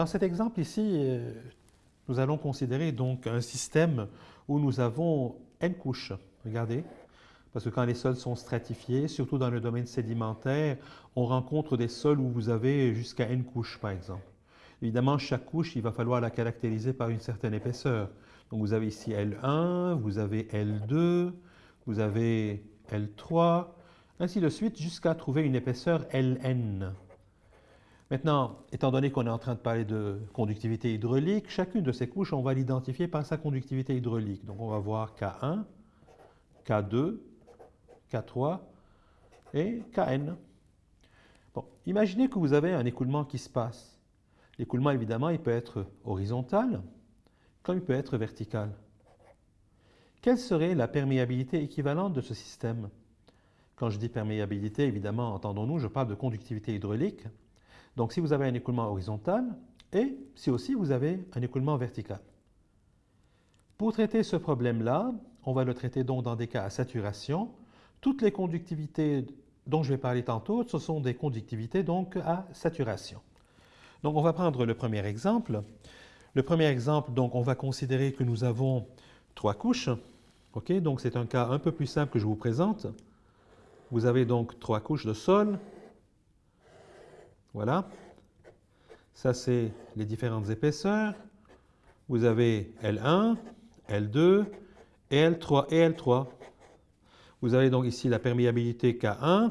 dans cet exemple ici, euh, nous allons considérer donc un système où nous avons n couches. Regardez, parce que quand les sols sont stratifiés, surtout dans le domaine sédimentaire, on rencontre des sols où vous avez jusqu'à n couches, par exemple. Évidemment, chaque couche, il va falloir la caractériser par une certaine épaisseur. Donc vous avez ici L1, vous avez L2, vous avez L3, ainsi de suite, jusqu'à trouver une épaisseur Ln. Maintenant, étant donné qu'on est en train de parler de conductivité hydraulique, chacune de ces couches, on va l'identifier par sa conductivité hydraulique. Donc on va voir K1, K2, K3 et Kn. Bon, imaginez que vous avez un écoulement qui se passe. L'écoulement, évidemment, il peut être horizontal, comme il peut être vertical. Quelle serait la perméabilité équivalente de ce système? Quand je dis perméabilité, évidemment, entendons-nous, je parle de conductivité hydraulique. Donc, si vous avez un écoulement horizontal et si aussi vous avez un écoulement vertical. Pour traiter ce problème-là, on va le traiter donc dans des cas à saturation. Toutes les conductivités dont je vais parler tantôt, ce sont des conductivités donc à saturation. Donc, on va prendre le premier exemple. Le premier exemple, donc, on va considérer que nous avons trois couches. OK? Donc, c'est un cas un peu plus simple que je vous présente. Vous avez donc trois couches de sol. Voilà. Ça, c'est les différentes épaisseurs. Vous avez L1, L2 et L3 et L3. Vous avez donc ici la perméabilité K1,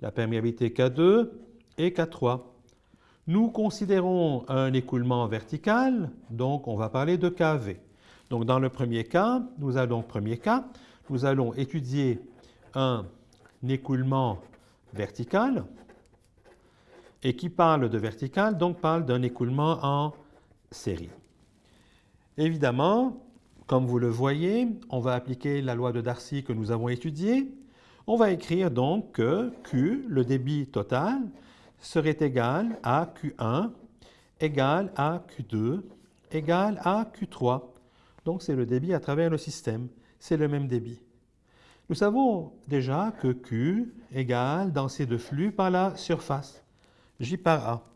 la perméabilité K2 et K3. Nous considérons un écoulement vertical, donc on va parler de KV. Donc dans le premier cas, nous allons, premier cas, nous allons étudier un écoulement vertical et qui parle de vertical, donc parle d'un écoulement en série. Évidemment, comme vous le voyez, on va appliquer la loi de Darcy que nous avons étudiée. On va écrire donc que Q, le débit total, serait égal à Q1 égal à Q2 égal à Q3. Donc, c'est le débit à travers le système. C'est le même débit. Nous savons déjà que Q égale densité de flux par la surface. J par A.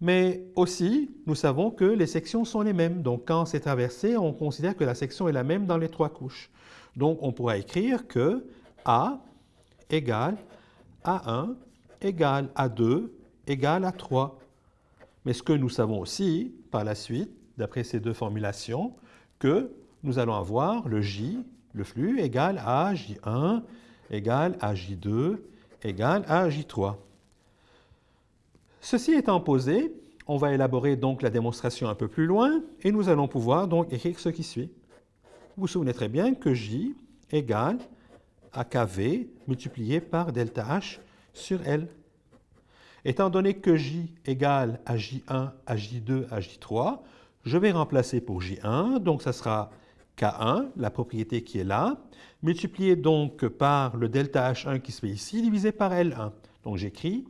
Mais aussi, nous savons que les sections sont les mêmes. Donc, quand c'est traversé, on considère que la section est la même dans les trois couches. Donc, on pourra écrire que A égale A1 égale A2 égale à 3. Mais ce que nous savons aussi, par la suite, d'après ces deux formulations, que nous allons avoir le J, le flux, égal à J1 égale à J2 égale à J3. Ceci étant posé, on va élaborer donc la démonstration un peu plus loin et nous allons pouvoir donc écrire ce qui suit. Vous vous souvenez très bien que J égale à KV multiplié par delta H sur L. Étant donné que J égale à J1, à J2, à J3, je vais remplacer pour J1, donc ça sera K1, la propriété qui est là, multiplié donc par le delta H1 qui se fait ici, divisé par L1. Donc j'écris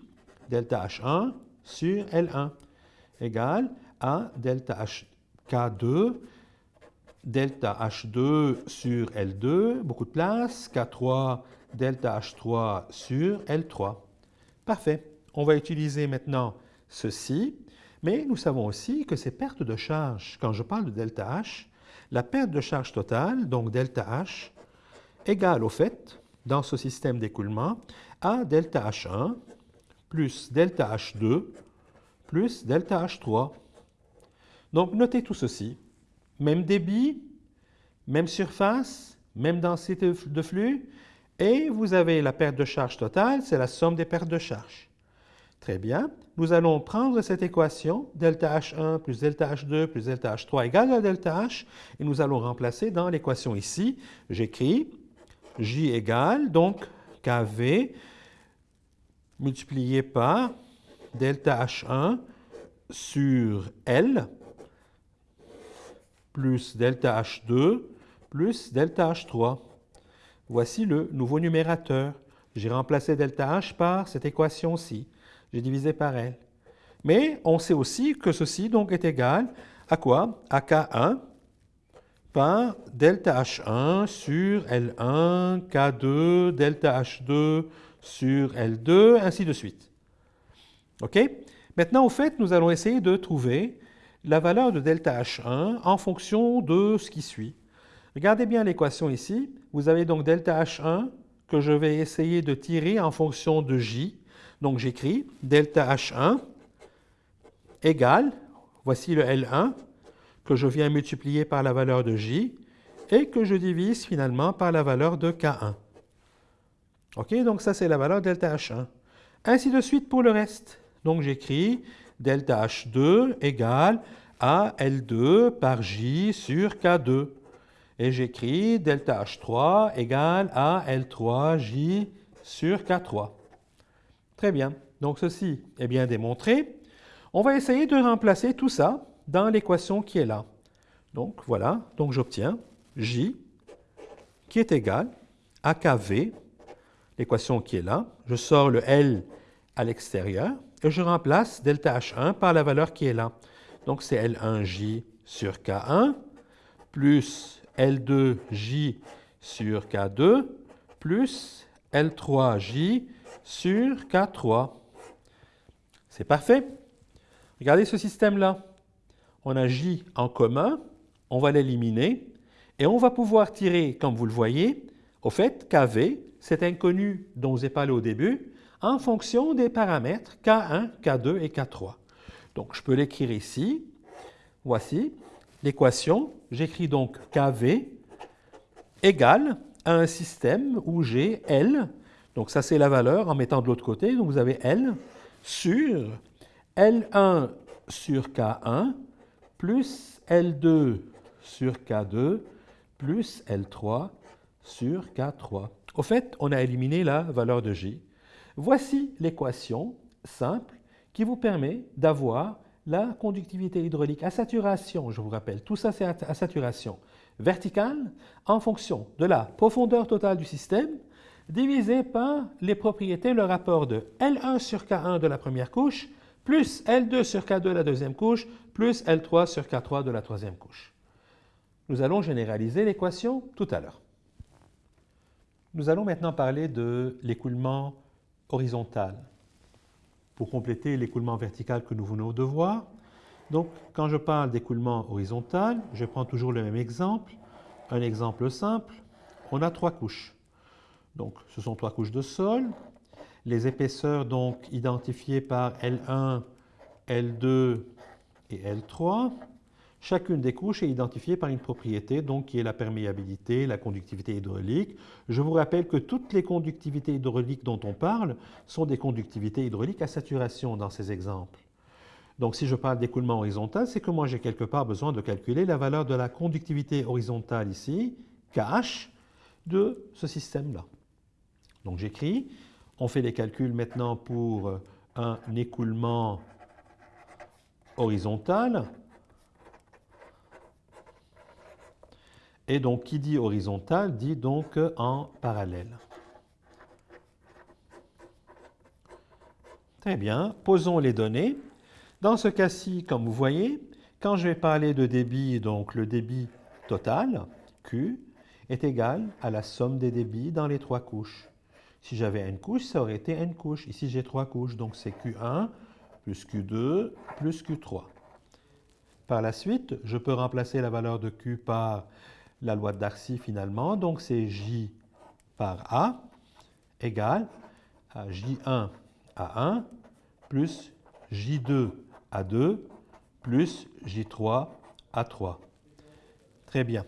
delta H1 sur L1 égale à delta K2, delta H2 sur L2, beaucoup de place, K3, delta H3 sur L3. Parfait. On va utiliser maintenant ceci, mais nous savons aussi que ces pertes de charge, quand je parle de delta H, la perte de charge totale, donc delta H, égale au fait, dans ce système d'écoulement, à delta H1 plus delta H2 plus delta H3. Donc, notez tout ceci. Même débit, même surface, même densité de flux, et vous avez la perte de charge totale, c'est la somme des pertes de charge. Très bien. Nous allons prendre cette équation, delta H1 plus delta H2 plus delta H3 égale à delta H, et nous allons remplacer dans l'équation ici. J'écris J égale, donc KV multiplié par delta H1 sur L plus delta H2 plus delta H3. Voici le nouveau numérateur. J'ai remplacé delta H par cette équation-ci. J'ai divisé par L. Mais on sait aussi que ceci donc est égal à quoi? À K1 par delta H1 sur L1, K2, delta H2 sur L2, ainsi de suite. OK? Maintenant, au fait, nous allons essayer de trouver la valeur de delta H1 en fonction de ce qui suit. Regardez bien l'équation ici. Vous avez donc delta H1 que je vais essayer de tirer en fonction de J. Donc j'écris delta H1 égale, voici le L1, que je viens multiplier par la valeur de J et que je divise finalement par la valeur de K1. OK, donc ça c'est la valeur delta H1. Ainsi de suite pour le reste. Donc j'écris delta H2 égale à L2 par J sur K2. Et j'écris delta H3 égale à L3J sur K3. Très bien. Donc ceci est bien démontré. On va essayer de remplacer tout ça dans l'équation qui est là. Donc voilà, donc j'obtiens J qui est égal à KV, l'équation qui est là. Je sors le L à l'extérieur et je remplace delta H1 par la valeur qui est là. Donc c'est L1J sur K1 plus L2J sur K2 plus L3J sur K3. C'est parfait. Regardez ce système-là. On a J en commun, on va l'éliminer et on va pouvoir tirer, comme vous le voyez, au fait, KV, cet inconnu dont je vous ai parlé au début, en fonction des paramètres K1, K2 et K3. Donc, je peux l'écrire ici. Voici l'équation. J'écris donc KV égale à un système où j'ai L, donc ça c'est la valeur en mettant de l'autre côté, donc vous avez L sur L1 sur K1 plus L2 sur K2 plus L3 sur K3. Au fait, on a éliminé la valeur de J. Voici l'équation simple qui vous permet d'avoir la conductivité hydraulique à saturation, je vous rappelle, tout ça c'est à saturation verticale en fonction de la profondeur totale du système divisé par les propriétés, le rapport de L1 sur K1 de la première couche plus L2 sur K2 de la deuxième couche plus L3 sur K3 de la troisième couche. Nous allons généraliser l'équation tout à l'heure. Nous allons maintenant parler de l'écoulement horizontal pour compléter l'écoulement vertical que nous venons de voir. Donc, quand je parle d'écoulement horizontal, je prends toujours le même exemple. Un exemple simple, on a trois couches. Donc, ce sont trois couches de sol. Les épaisseurs, donc, identifiées par L1, L2 et L3. Chacune des couches est identifiée par une propriété, donc qui est la perméabilité, la conductivité hydraulique. Je vous rappelle que toutes les conductivités hydrauliques dont on parle sont des conductivités hydrauliques à saturation dans ces exemples. Donc si je parle d'écoulement horizontal, c'est que moi j'ai quelque part besoin de calculer la valeur de la conductivité horizontale ici, KH, de ce système-là. Donc j'écris, on fait les calculs maintenant pour un écoulement horizontal. Et donc, qui dit horizontal dit donc en parallèle. Très bien, posons les données. Dans ce cas-ci, comme vous voyez, quand je vais parler de débit, donc le débit total, Q, est égal à la somme des débits dans les trois couches. Si j'avais une couche, ça aurait été une couche. Ici, j'ai trois couches, donc c'est Q1 plus Q2 plus Q3. Par la suite, je peux remplacer la valeur de Q par la loi de Darcy finalement. Donc c'est J par A égale à J1 à 1 plus J2 à 2 plus J3 à 3. Très bien.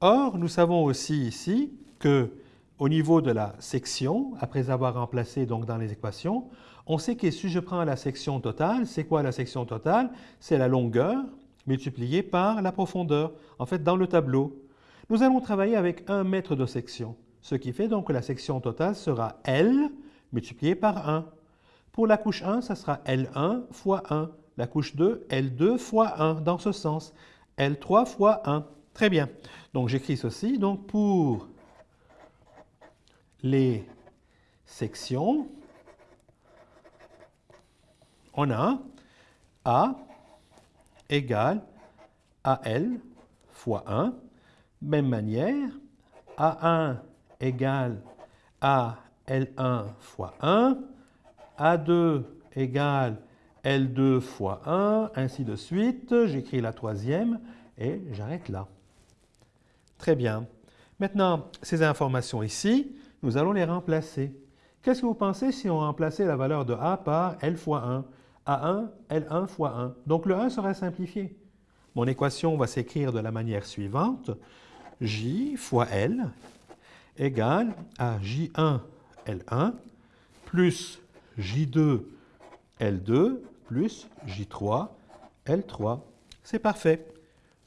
Or, nous savons aussi ici que au niveau de la section, après avoir remplacé donc dans les équations, on sait que si je prends la section totale, c'est quoi la section totale? C'est la longueur multipliée par la profondeur, en fait dans le tableau. Nous allons travailler avec un mètre de section, ce qui fait donc que la section totale sera L multiplié par 1. Pour la couche 1, ça sera L1 fois 1. La couche 2, L2 fois 1, dans ce sens. L3 fois 1. Très bien. Donc j'écris ceci. Donc pour les sections, on a A égale AL fois 1 même manière, A1 égale à L1 fois 1, A2 égale L2 fois 1, ainsi de suite. J'écris la troisième et j'arrête là. Très bien. Maintenant, ces informations ici, nous allons les remplacer. Qu'est-ce que vous pensez si on remplaçait la valeur de A par L fois 1 A1, L1 fois 1. Donc le 1 serait simplifié. Mon équation va s'écrire de la manière suivante. J fois L égale à J1, L1 plus J2, L2 plus J3, L3. C'est parfait.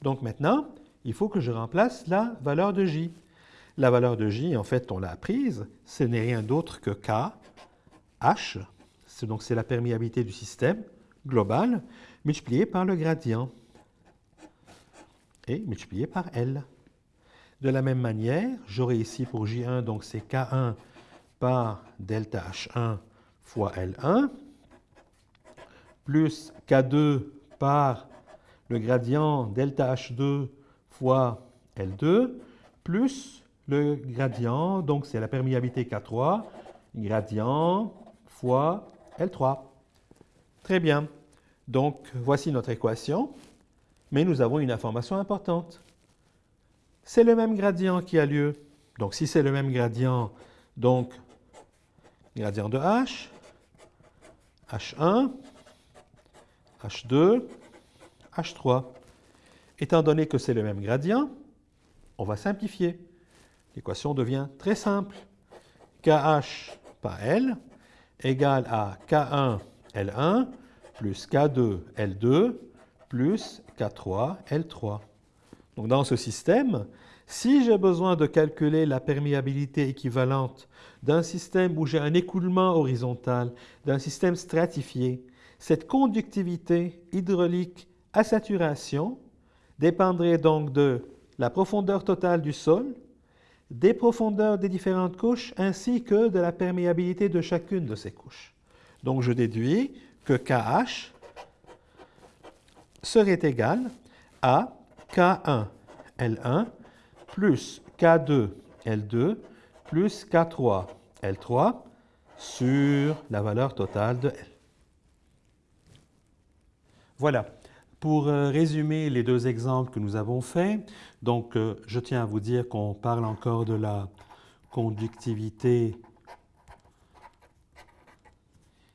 Donc maintenant, il faut que je remplace la valeur de J. La valeur de J, en fait, on l'a apprise, ce n'est rien d'autre que K, H, donc c'est la perméabilité du système global, multiplié par le gradient et multiplié par L. De la même manière, j'aurai ici pour J1, donc c'est K1 par delta H1 fois L1, plus K2 par le gradient delta H2 fois L2, plus le gradient, donc c'est la perméabilité K3, gradient fois L3. Très bien. Donc, voici notre équation, mais nous avons une information importante. C'est le même gradient qui a lieu. Donc, si c'est le même gradient, donc, gradient de H, H1, H2, H3. Étant donné que c'est le même gradient, on va simplifier. L'équation devient très simple. KH par L égale à K1 L1 plus K2 L2 plus K3 L3. Donc dans ce système, si j'ai besoin de calculer la perméabilité équivalente d'un système où j'ai un écoulement horizontal, d'un système stratifié, cette conductivité hydraulique à saturation dépendrait donc de la profondeur totale du sol, des profondeurs des différentes couches ainsi que de la perméabilité de chacune de ces couches. Donc je déduis que KH serait égal à K1 L1 plus K2 L2 plus K3 L3 sur la valeur totale de L. Voilà. Pour euh, résumer les deux exemples que nous avons faits, donc euh, je tiens à vous dire qu'on parle encore de la conductivité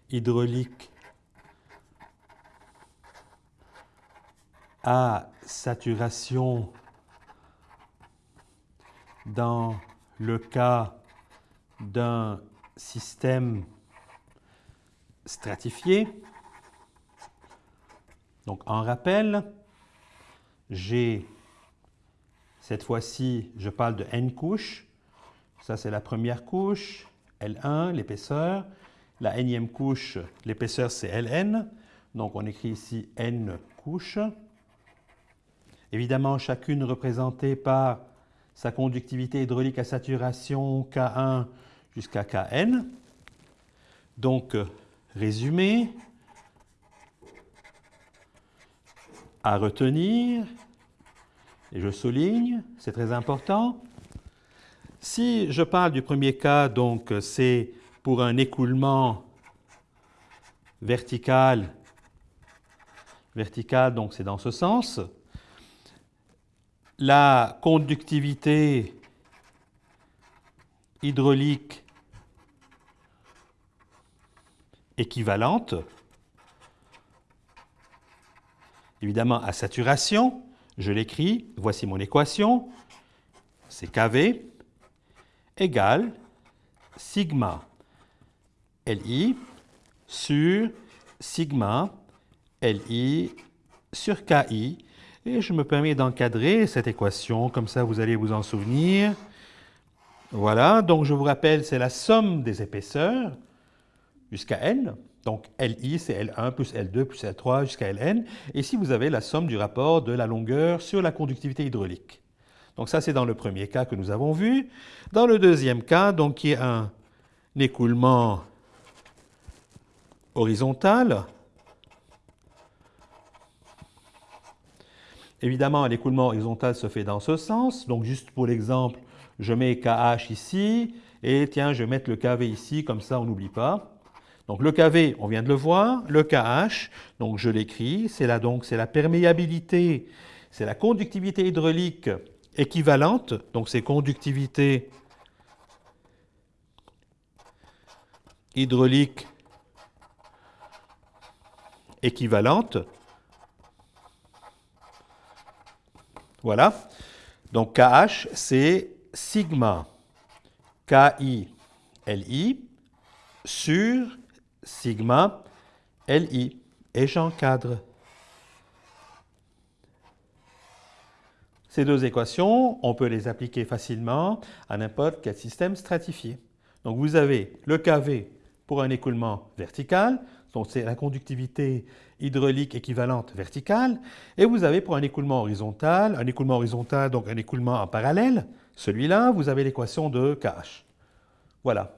hydraulique à saturation dans le cas d'un système stratifié. Donc, en rappel, j'ai, cette fois-ci, je parle de n couches. Ça, c'est la première couche, L1, l'épaisseur. La énième couche, l'épaisseur, c'est Ln. Donc, on écrit ici n couches. Évidemment, chacune représentée par sa conductivité hydraulique à saturation K1 jusqu'à Kn. Donc, résumé, à retenir, et je souligne, c'est très important. Si je parle du premier cas, donc c'est pour un écoulement vertical, vertical, donc c'est dans ce sens. La conductivité hydraulique équivalente évidemment à saturation. Je l'écris, voici mon équation, c'est kV égale sigma Li sur sigma Li sur Ki. Et je me permets d'encadrer cette équation, comme ça vous allez vous en souvenir. Voilà, donc je vous rappelle, c'est la somme des épaisseurs jusqu'à n. Donc, Li, c'est L1 plus L2 plus L3 jusqu'à Ln. Et ici, vous avez la somme du rapport de la longueur sur la conductivité hydraulique. Donc ça, c'est dans le premier cas que nous avons vu. Dans le deuxième cas, donc, qui est un écoulement horizontal, Évidemment, l'écoulement horizontal se fait dans ce sens. Donc, juste pour l'exemple, je mets KH ici, et tiens, je vais mettre le KV ici, comme ça, on n'oublie pas. Donc le KV, on vient de le voir, le KH, donc je l'écris, c'est là donc c'est la perméabilité, c'est la conductivité hydraulique équivalente, donc c'est conductivité hydraulique équivalente. Voilà. Donc KH, c'est sigma KI LI sur sigma LI. Et j'encadre. Ces deux équations, on peut les appliquer facilement à n'importe quel système stratifié. Donc vous avez le KV pour un écoulement vertical, donc c'est la conductivité hydraulique équivalente verticale, et vous avez pour un écoulement horizontal, un écoulement horizontal, donc un écoulement en parallèle, celui-là, vous avez l'équation de KH. Voilà.